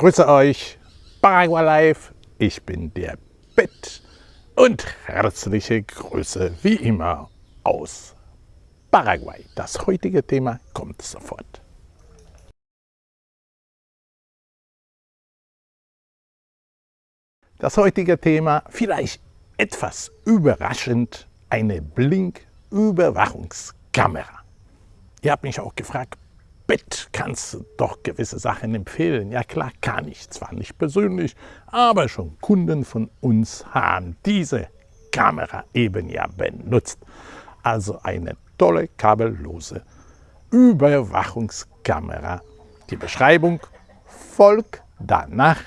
grüße euch, Paraguay Live, ich bin der Bett und herzliche Grüße wie immer aus Paraguay. Das heutige Thema kommt sofort. Das heutige Thema, vielleicht etwas überraschend, eine Blinküberwachungskamera. Ihr habt mich auch gefragt, Bett kannst du doch gewisse Sachen empfehlen. Ja klar, kann ich. Zwar nicht persönlich, aber schon Kunden von uns haben diese Kamera eben ja benutzt. Also eine tolle kabellose Überwachungskamera. Die Beschreibung folgt danach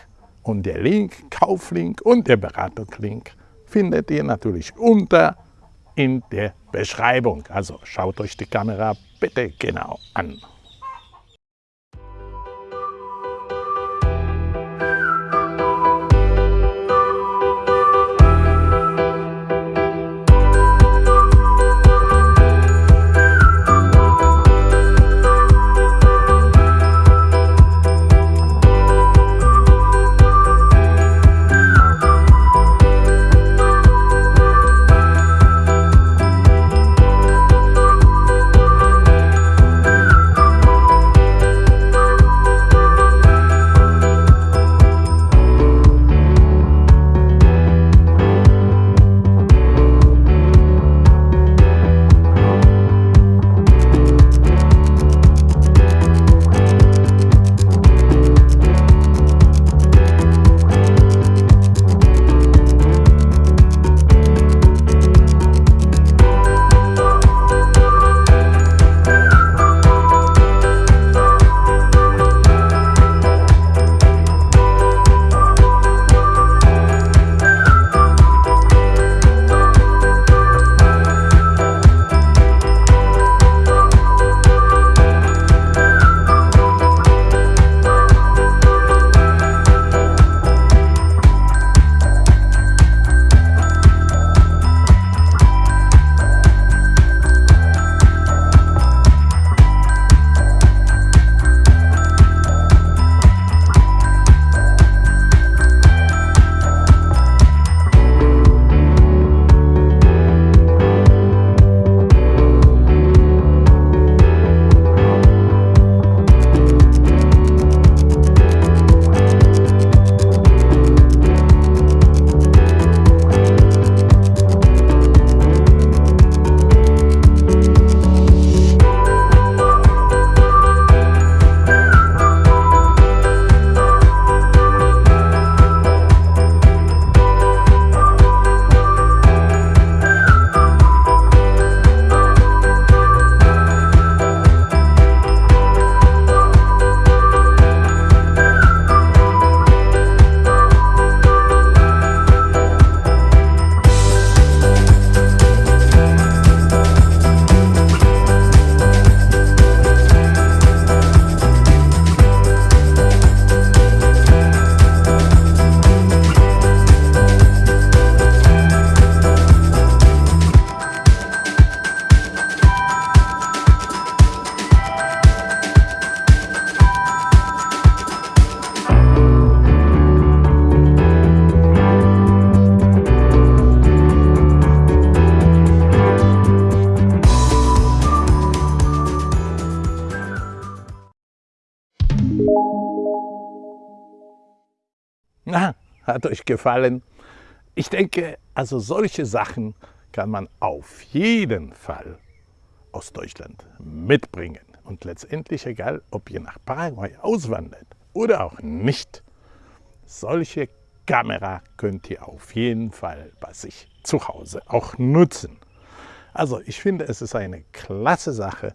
und der Link, Kauflink und der Beratungslink findet ihr natürlich unter in der Beschreibung. Also schaut euch die Kamera bitte genau an. Na, hat euch gefallen? Ich denke, also solche Sachen kann man auf jeden Fall aus Deutschland mitbringen. Und letztendlich egal, ob ihr nach Paraguay auswandert oder auch nicht, solche Kamera könnt ihr auf jeden Fall bei sich zu Hause auch nutzen. Also ich finde, es ist eine klasse Sache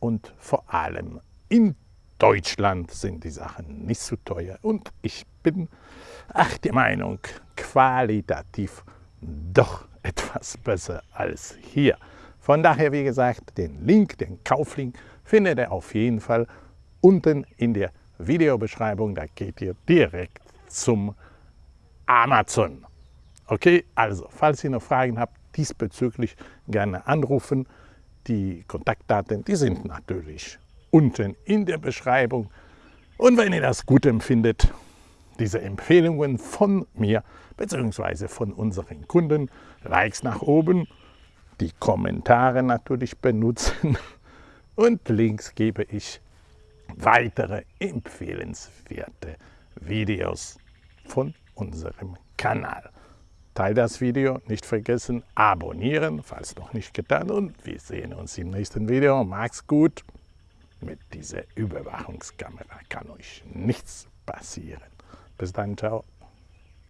und vor allem in Deutschland sind die Sachen nicht so teuer und ich bin ach, der Meinung, qualitativ doch etwas besser als hier. Von daher, wie gesagt, den Link, den Kauflink, findet ihr auf jeden Fall unten in der Videobeschreibung. Da geht ihr direkt zum Amazon. Okay, also, falls ihr noch Fragen habt, diesbezüglich gerne anrufen. Die Kontaktdaten, die sind natürlich unten in der Beschreibung. Und wenn ihr das gut empfindet, diese Empfehlungen von mir bzw. von unseren Kunden, Likes nach oben, die Kommentare natürlich benutzen und links gebe ich weitere empfehlenswerte Videos von unserem Kanal. Teil das Video, nicht vergessen, abonnieren, falls noch nicht getan und wir sehen uns im nächsten Video. Macht's gut! Mit dieser Überwachungskamera kann euch nichts passieren. Bis dann, ciao.